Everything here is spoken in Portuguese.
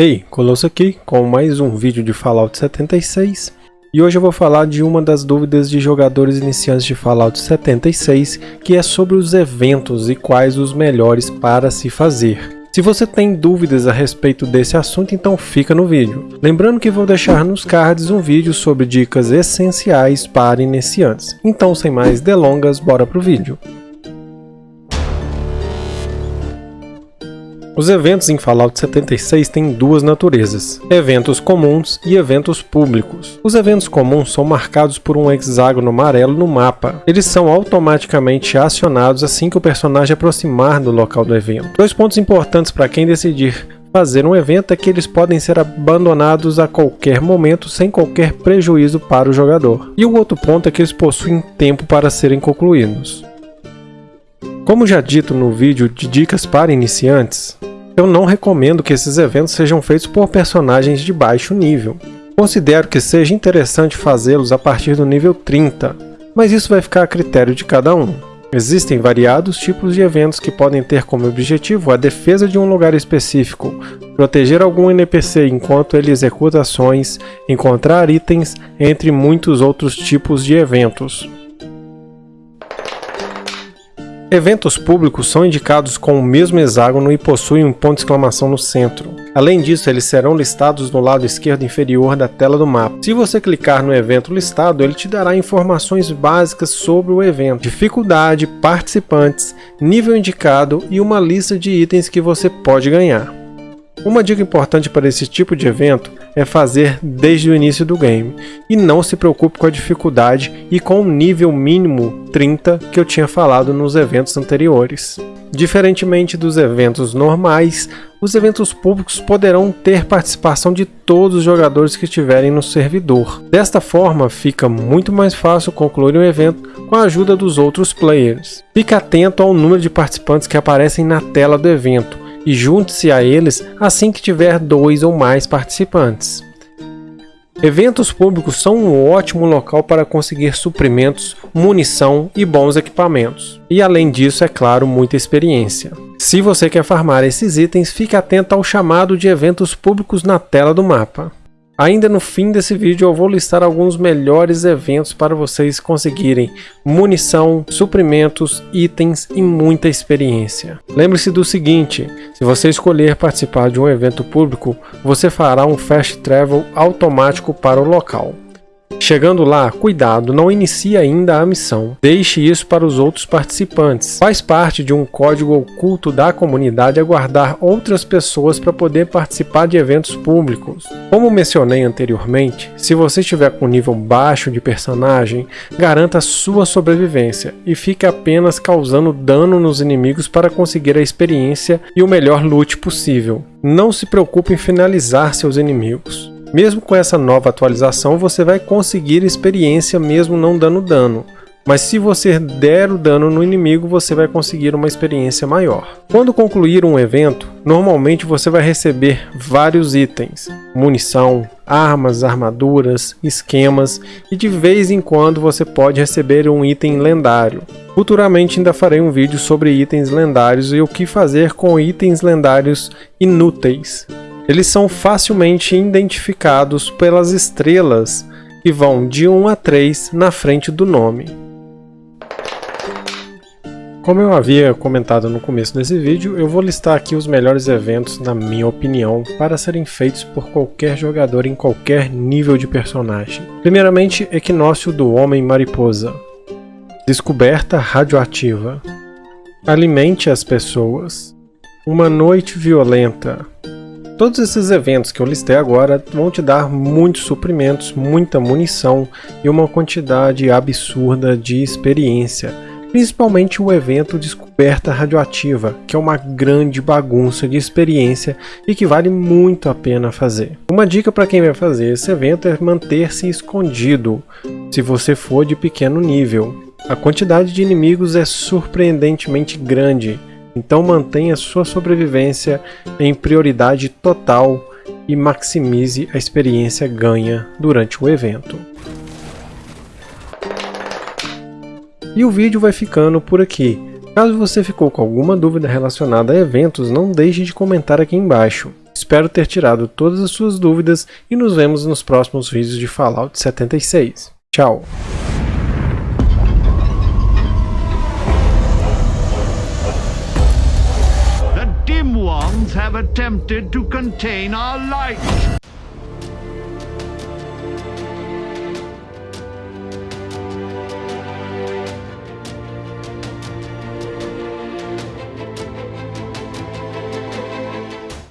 Ei, Colosso aqui com mais um vídeo de Fallout 76 e hoje eu vou falar de uma das dúvidas de jogadores iniciantes de Fallout 76 que é sobre os eventos e quais os melhores para se fazer. Se você tem dúvidas a respeito desse assunto, então fica no vídeo. Lembrando que vou deixar nos cards um vídeo sobre dicas essenciais para iniciantes. Então sem mais delongas, bora pro vídeo. Os eventos em Fallout 76 têm duas naturezas, eventos comuns e eventos públicos. Os eventos comuns são marcados por um hexágono amarelo no mapa. Eles são automaticamente acionados assim que o personagem aproximar do local do evento. Dois pontos importantes para quem decidir fazer um evento é que eles podem ser abandonados a qualquer momento sem qualquer prejuízo para o jogador. E o outro ponto é que eles possuem tempo para serem concluídos. Como já dito no vídeo de dicas para iniciantes, eu não recomendo que esses eventos sejam feitos por personagens de baixo nível. Considero que seja interessante fazê-los a partir do nível 30, mas isso vai ficar a critério de cada um. Existem variados tipos de eventos que podem ter como objetivo a defesa de um lugar específico, proteger algum NPC enquanto ele executa ações, encontrar itens, entre muitos outros tipos de eventos. Eventos públicos são indicados com o mesmo hexágono e possuem um ponto de exclamação no centro. Além disso, eles serão listados no lado esquerdo inferior da tela do mapa. Se você clicar no evento listado, ele te dará informações básicas sobre o evento, dificuldade, participantes, nível indicado e uma lista de itens que você pode ganhar. Uma dica importante para esse tipo de evento é fazer desde o início do game, e não se preocupe com a dificuldade e com o nível mínimo 30 que eu tinha falado nos eventos anteriores. Diferentemente dos eventos normais, os eventos públicos poderão ter participação de todos os jogadores que estiverem no servidor. Desta forma, fica muito mais fácil concluir um evento com a ajuda dos outros players. Fique atento ao número de participantes que aparecem na tela do evento, e junte-se a eles assim que tiver dois ou mais participantes. Eventos públicos são um ótimo local para conseguir suprimentos, munição e bons equipamentos. E além disso, é claro, muita experiência. Se você quer farmar esses itens, fique atento ao chamado de eventos públicos na tela do mapa. Ainda no fim desse vídeo eu vou listar alguns melhores eventos para vocês conseguirem munição, suprimentos, itens e muita experiência. Lembre-se do seguinte, se você escolher participar de um evento público, você fará um fast travel automático para o local. Chegando lá, cuidado, não inicie ainda a missão. Deixe isso para os outros participantes. Faz parte de um código oculto da comunidade aguardar outras pessoas para poder participar de eventos públicos. Como mencionei anteriormente, se você estiver com nível baixo de personagem, garanta sua sobrevivência e fique apenas causando dano nos inimigos para conseguir a experiência e o melhor loot possível. Não se preocupe em finalizar seus inimigos. Mesmo com essa nova atualização, você vai conseguir experiência mesmo não dando dano. Mas se você der o dano no inimigo, você vai conseguir uma experiência maior. Quando concluir um evento, normalmente você vai receber vários itens, munição, armas, armaduras, esquemas e de vez em quando você pode receber um item lendário. Futuramente ainda farei um vídeo sobre itens lendários e o que fazer com itens lendários inúteis. Eles são facilmente identificados pelas estrelas que vão de 1 a 3 na frente do nome. Como eu havia comentado no começo desse vídeo, eu vou listar aqui os melhores eventos, na minha opinião, para serem feitos por qualquer jogador em qualquer nível de personagem. Primeiramente, Equinócio do Homem-Mariposa. Descoberta radioativa. Alimente as pessoas. Uma noite violenta. Todos esses eventos que eu listei agora vão te dar muitos suprimentos, muita munição e uma quantidade absurda de experiência. Principalmente o evento Descoberta Radioativa, que é uma grande bagunça de experiência e que vale muito a pena fazer. Uma dica para quem vai fazer esse evento é manter-se escondido, se você for de pequeno nível. A quantidade de inimigos é surpreendentemente grande, então mantenha sua sobrevivência em prioridade total e maximize a experiência ganha durante o evento. E o vídeo vai ficando por aqui. Caso você ficou com alguma dúvida relacionada a eventos, não deixe de comentar aqui embaixo. Espero ter tirado todas as suas dúvidas e nos vemos nos próximos vídeos de Fallout 76. Tchau! Have attempted to contain our light.